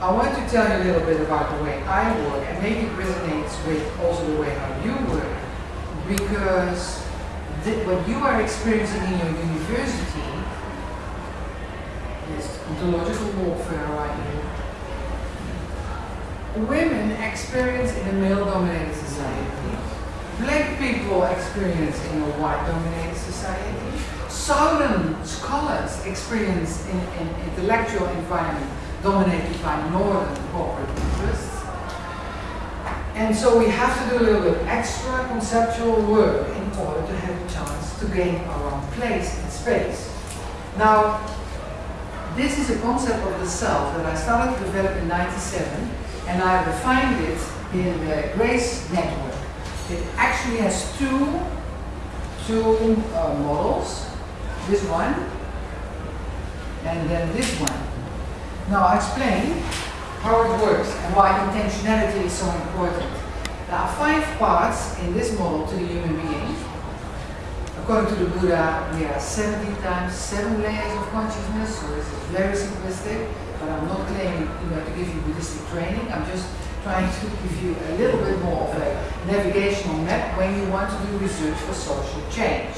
I want to tell you a little bit about the way I work, and maybe it resonates with also the way how you work, because what you are experiencing in your university is ontological warfare right here. Women experience in a male-dominated society. Black people experience in a white-dominated society. Southern scholars experience in an intellectual environment dominated by northern corporate interests. And so we have to do a little bit extra conceptual work in order to have a chance to gain our own place in space. Now, this is a concept of the self that I started to develop in 97 and I refined it in the Grace Network. It actually has two, two uh, models, this one and then this one. Now I'll explain how it works and why intentionality is so important. There are five parts in this model to the human being. According to the Buddha, we are 70 times seven layers of consciousness, so this is very simplistic, but I'm not claiming you to give you Buddhistic training. I'm just trying to give you a little bit more of a navigational map when you want to do research for social change.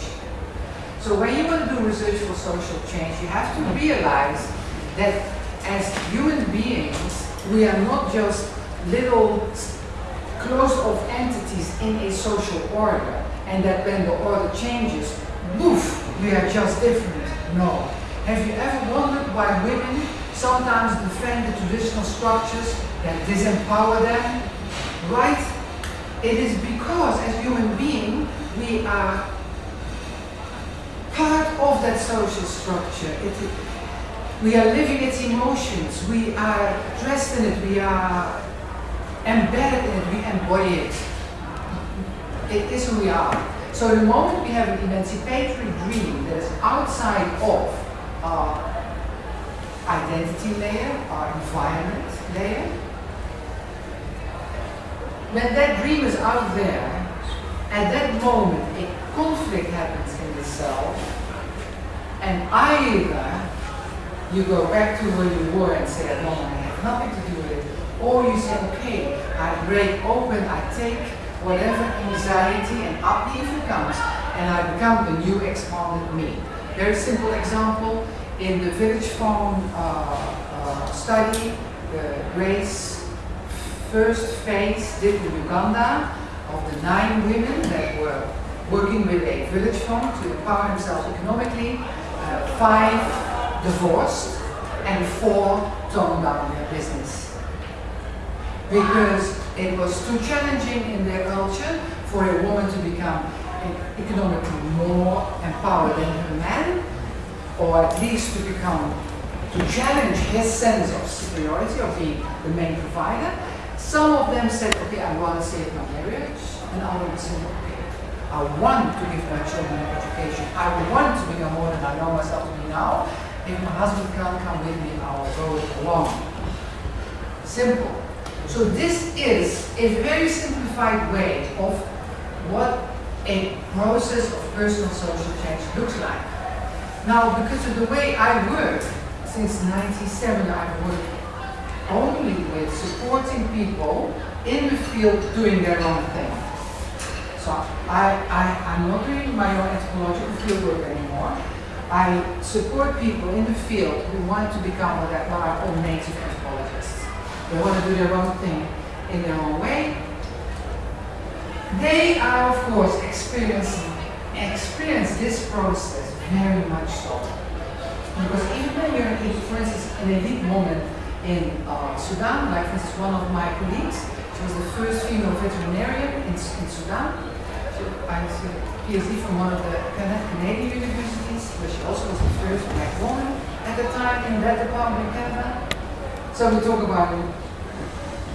So when you want to do research for social change, you have to realize that as human beings, we are not just little closed-off entities in a social order, and that when the order changes, woof, we are just different. No. Have you ever wondered why women sometimes defend the traditional structures that disempower them? Right? It is because as human beings, we are part of that social structure. It, we are living its emotions. We are dressed in it. We are embedded in it. We embody it. It is who we are. So the moment we have an emancipatory dream that is outside of our identity layer, our environment layer, when that dream is out there, at that moment a conflict happens in the self, and either you go back to where you were and say, no, I have nothing to do with it. Or you say, okay, I break open, I take whatever anxiety and upheaval comes, and I become the new expanded me. Very simple example, in the village farm uh, uh, study, the Grace first phase did in Uganda of the nine women that were working with a village farm to empower themselves economically, uh, five divorced and four toned down their business. Because it was too challenging in their culture for a woman to become economically more empowered than her man, or at least to become, to challenge his sense of superiority, of being the main provider. Some of them said, okay, I want to save my marriage, and others said, okay, I want to give my children an education. I want to become more than I know myself to be now, if my husband can't come with me, I'll go alone. Simple. So this is a very simplified way of what a process of personal social change looks like. Now, because of the way I work, since 97 I've worked only with supporting people in the field doing their own thing. So I, I, I'm not doing my own anthropological field work anymore. I support people in the field who want to become what are own native anthropologists. They want to do their own thing in their own way. They are, of course, experiencing experience this process very much so. Because even when you're, in, for instance, in a deep moment in uh, Sudan, like this is one of my colleagues, she was the first female veterinarian in, in Sudan. I see PhD from one of the Canadian universities, where she also was the first black woman at the time in that department in Canada. So we talk about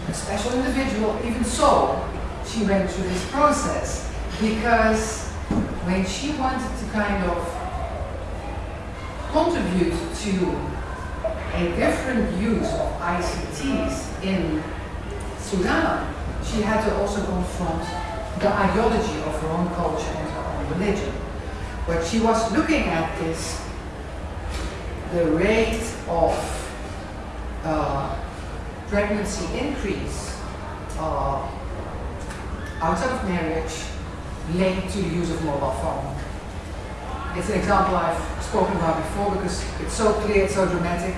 a special individual. Even so, she went through this process because when she wanted to kind of contribute to a different use of ICTs in Sudan, she had to also confront the ideology of her own culture and her own religion. What she was looking at this, the rate of uh, pregnancy increase uh, outside of marriage linked to the use of mobile phone. It's an example I've spoken about before because it's so clear, it's so dramatic.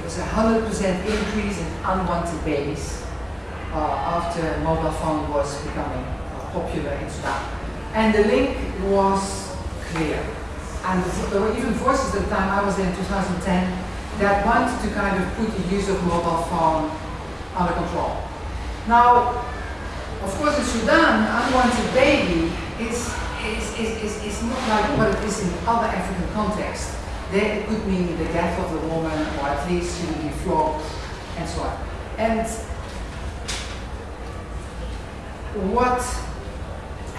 There's a 100% increase in unwanted babies uh, after mobile phone was becoming uh, popular in Sudan. And the link was clear. And there were even voices at the time, I was there in 2010, that wanted to kind of put the use of mobile phone under control. Now, of course, in Sudan, unwanted baby is, is, is, is, is not like what it is in other African contexts. There it could mean the death of the woman, or at least she would be flogged, and so on. And what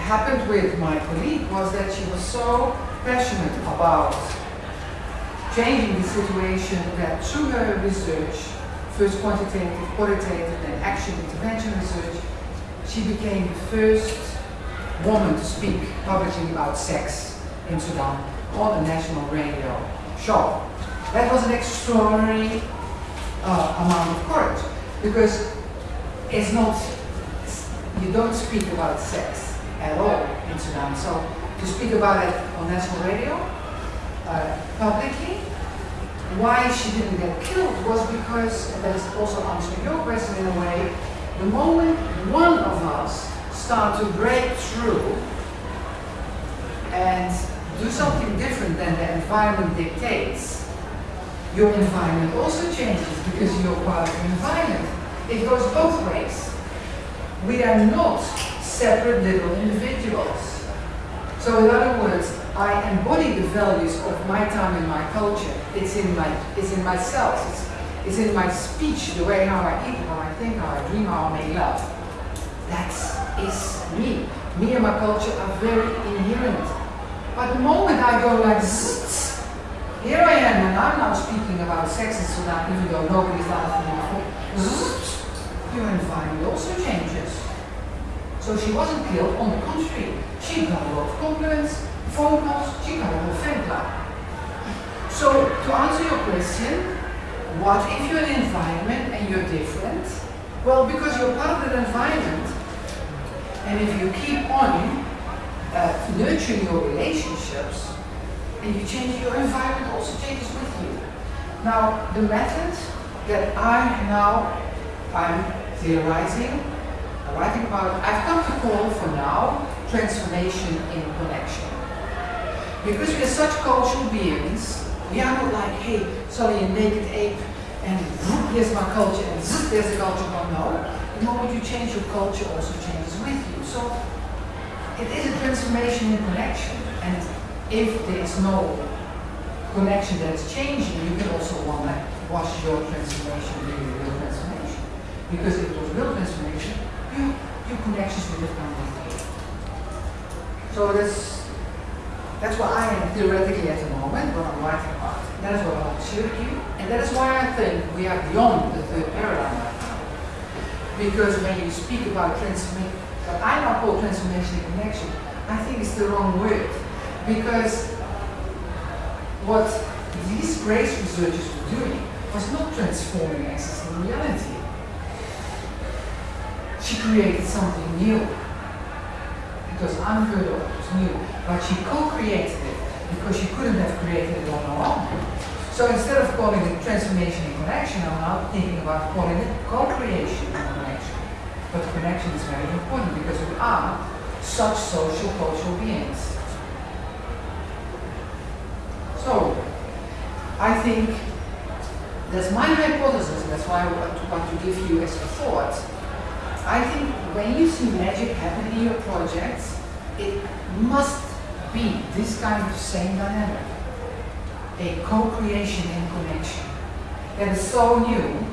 happened with my colleague was that she was so passionate about changing the situation that through her research, first quantitative, qualitative, then action intervention research, she became the first woman to speak publicly about sex in Sudan on a national radio show. That was an extraordinary uh, amount of courage because it's not, you don't speak about sex at all in Sudan. So to speak about it on national radio, uh, publicly, why she didn't get killed was because, and that is also answering your question in a way, the moment one of us start to break through and do something different than the environment dictates, your environment also changes because you're part of the environment. It goes both ways. We are not separate little individuals. So in other words, I embody the values of my time and my culture. It's in my, it's in myself. It's, it's in my speech, the way how I eat, how I think, how I dream, how I make love. That is me. Me and my culture are very inherent. But the moment I go like zzz, here I am, and I'm now speaking about sex in Sudan, even though nobody's done it before. Your environment also changes. So she wasn't killed, on the contrary. She got a lot of compliments, phone calls, she got a whole fan club. So to answer your question, what if you're in an environment and you're different? Well, because you're part of that environment, and if you keep on uh, nurturing your relationships, and you change your environment also changes with you. Now, the method that I now I'm theorizing, writing about, I've come to call for now transformation in connection. Because we are such cultural beings, we are not like, hey, sorry, a naked ape, and here's my culture, and there's a culture. No, no. The moment you change your culture, also changes with you. So it is a transformation in connection. And if there is no connection that is changing, you can also wonder, was your transformation really real transformation? Because if it was real transformation, you, your connections would have come with. So that's that's what I am theoretically at the moment, what I'm writing about. That is what I want to share with you. And that is why I think we are beyond the third paradigm right now. Because when you speak about transformation, what I now call transformation and connection, I think it's the wrong word. Because what these grace researchers were doing was not transforming access existing reality. She created something new. Was unheard of, it was new but she co-created it because she couldn't have created it on her own. So instead of calling it transformation and connection, I'm now thinking about calling it co-creation and connection. But connection is very important because we are such social cultural beings. So, I think that's my hypothesis, that's why I want to give you as a thought. I think when you see magic happen in your projects, it must be this kind of same dynamic, a co-creation and connection that is so new,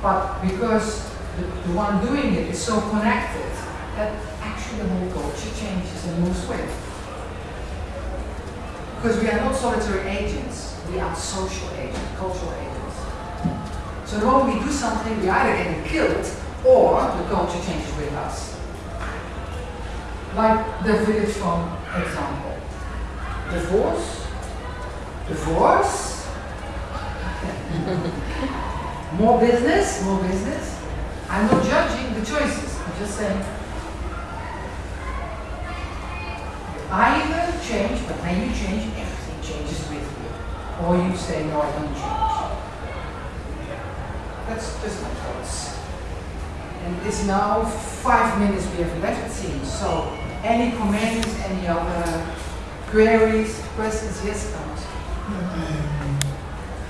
but because the, the one doing it is so connected that actually the whole culture changes and moves with. Because we are not solitary agents, we are social agents, cultural agents. So the moment we do something, we either get killed or the culture changes with us. Like the village phone example. Divorce, divorce, more business, more business, I'm not judging the choices. I'm just saying. Either change, but when you change, everything changes with you. Or you say, no, I don't change. That's just my thoughts. And it's now five minutes we have left, it seems. So, any comments, any other queries, questions? Yes, Thomas. Um,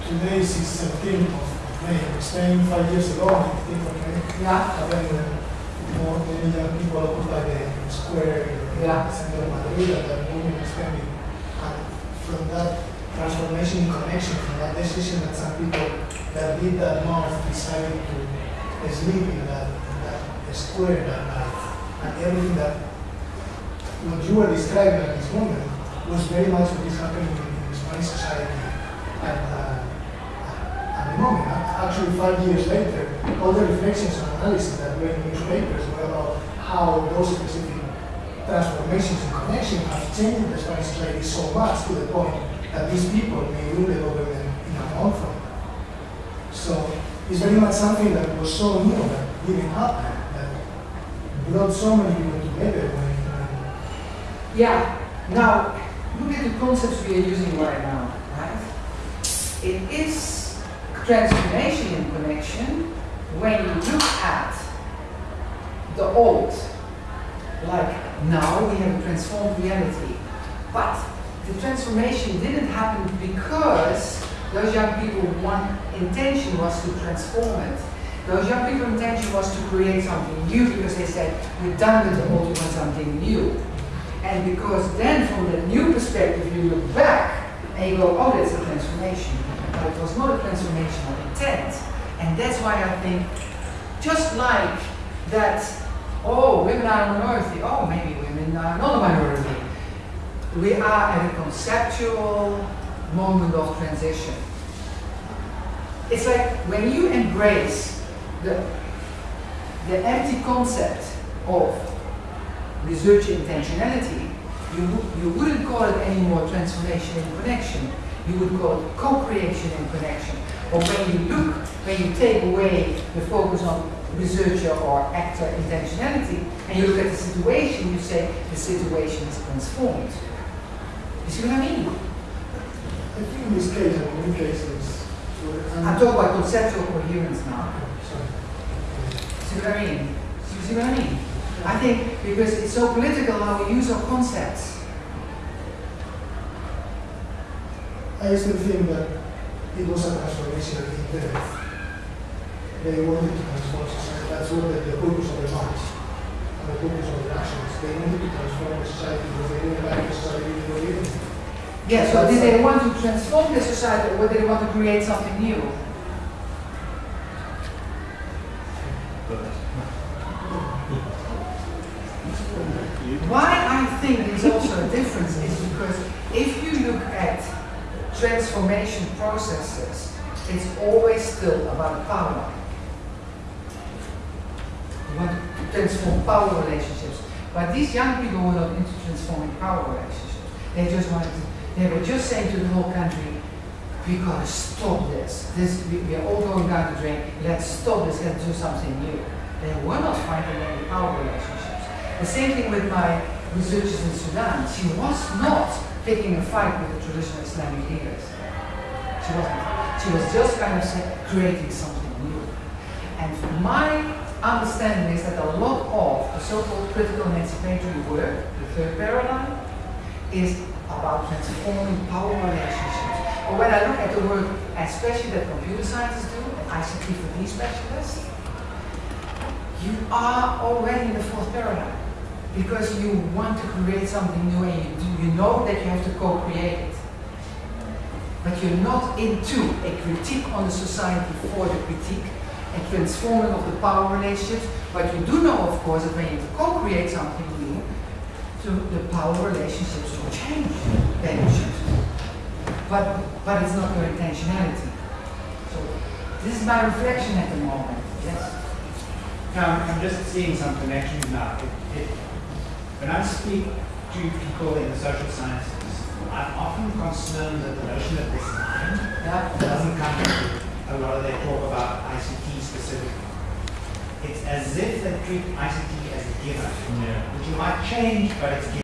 today is 17th of May. Spain five years ago, 19th of May. Yeah. Having more many young people occupy the square in Yeah. the center of Madrid and that movement is coming. And from that transformation in connection, from that decision that some people that did that month decided to sleep in that, that square that night. And everything that what you were describing at this moment was very much what is happening in, in Spanish society at, uh, at the moment. Actually, five years later, all the reflections and analysis that were in newspapers were about how those specific transformations and connections have changed the Spanish society so much to the point that these people may rule the government in a month it's very much something that was so new that didn't happen, that brought so many people together Yeah. Now, look at the concepts we are using right now, right? It is transformation in connection when you look at the old. Like now we have a transformed reality. But the transformation didn't happen because those young people, one intention was to transform it. Those young people's intention was to create something new because they said, we're done with the old, we want something new. And because then from the new perspective you look back and you go, oh, that's a transformation. But it was not a transformation of intent. And that's why I think, just like that, oh, women are a minority, oh, maybe women are not a minority. We are at a conceptual moment of transition. It's like when you embrace the, the empty concept of research intentionality, you, you wouldn't call it anymore transformation in connection. You would call it co-creation in connection. Or when you look, when you take away the focus on researcher or actor intentionality, and you look at the situation, you say the situation is transformed. You see what I mean? I think in this case, and in many cases, I'm talking about conceptual coherence now. See what I mean? See what I mean? I think because it's so political how we use our concepts. I still think that it was a transformation in depth. They wanted to transform society. That's what the, the purpose of the march and the purpose of the actions. They wanted to transform the society because they didn't like the society they were living in. Yeah, so did they want to transform the society or did they want to create something new? Why I think there's also a difference is because if you look at transformation processes, it's always still about power. You want to transform power relationships. But these young people were not into transforming power relationships. They just wanted to, they were just saying to the whole country, we gotta stop this. This we, we are all going down the drain. Let's stop this, let's do something new. They were not fighting any power relationships. The same thing with my researchers in Sudan. She was not picking a fight with the traditional Islamic leaders. She wasn't. She was just kind of creating something new. And my understanding is that a lot of the so-called critical emancipatory work, the third paradigm, is about transforming power relationships. But when I look at the work, especially that computer scientists do, ICT for D specialists, you are already in the fourth paradigm because you want to create something new and you, you know that you have to co-create it. But you're not into a critique on the society for the critique and transforming of the power relationships. But you do know, of course, that when you co-create something new, the power relationships will change. They will shift. But, but it's not your intentionality. So this is my reflection at the moment. Yes. No, I'm I'm just seeing some connections now. It, it, when I speak to people in the social sciences, I'm often concerned that the notion of design Yeah. doesn't come into a lot of their talk about ICT specifically. it's as if they treat ICT as a given, Yeah. which you might change, but it's given.